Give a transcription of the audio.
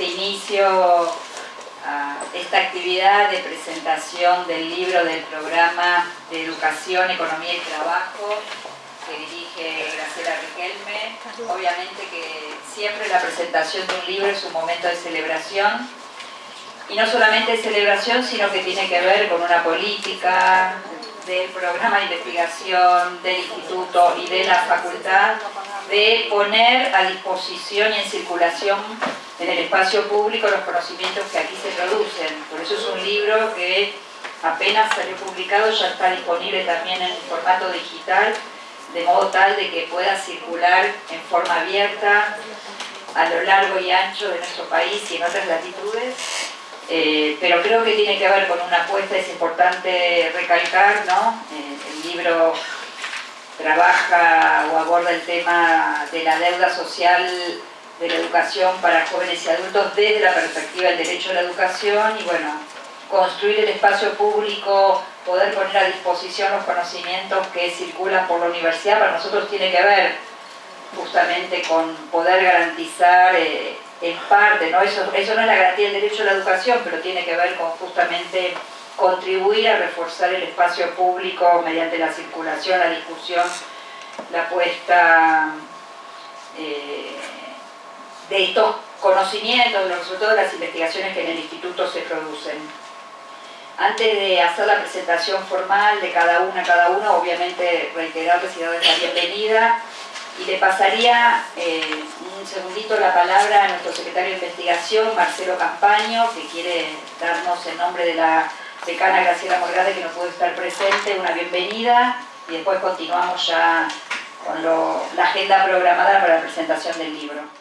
formalmente inicio a esta actividad de presentación del libro del programa de Educación, Economía y Trabajo que dirige Graciela Riquelme. Obviamente que siempre la presentación de un libro es un momento de celebración y no solamente de celebración, sino que tiene que ver con una política del programa de investigación del instituto y de la facultad de poner a disposición y en circulación en el espacio público los conocimientos que aquí se producen. Por eso es un libro que apenas salió publicado, ya está disponible también en formato digital, de modo tal de que pueda circular en forma abierta a lo largo y ancho de nuestro país y en otras latitudes eh, pero creo que tiene que ver con una apuesta, es importante recalcar, ¿no? Eh, el libro trabaja o aborda el tema de la deuda social de la educación para jóvenes y adultos desde la perspectiva del derecho a la educación y bueno, construir el espacio público, poder poner a disposición los conocimientos que circulan por la universidad, para nosotros tiene que ver justamente con poder garantizar eh, en parte, ¿no? Eso, eso no es la garantía del derecho a la educación, pero tiene que ver con justamente contribuir a reforzar el espacio público mediante la circulación, la discusión, la puesta eh, de estos conocimientos, los resultados de las investigaciones que en el instituto se producen. Antes de hacer la presentación formal de cada una, cada uno, obviamente reiterarles y darles la bienvenida y le pasaría eh, un segundito la palabra a nuestro secretario de investigación, Marcelo Campaño, que quiere darnos en nombre de la decana Graciela Morgade, que no puede estar presente, una bienvenida y después continuamos ya con la agenda programada para la presentación del libro.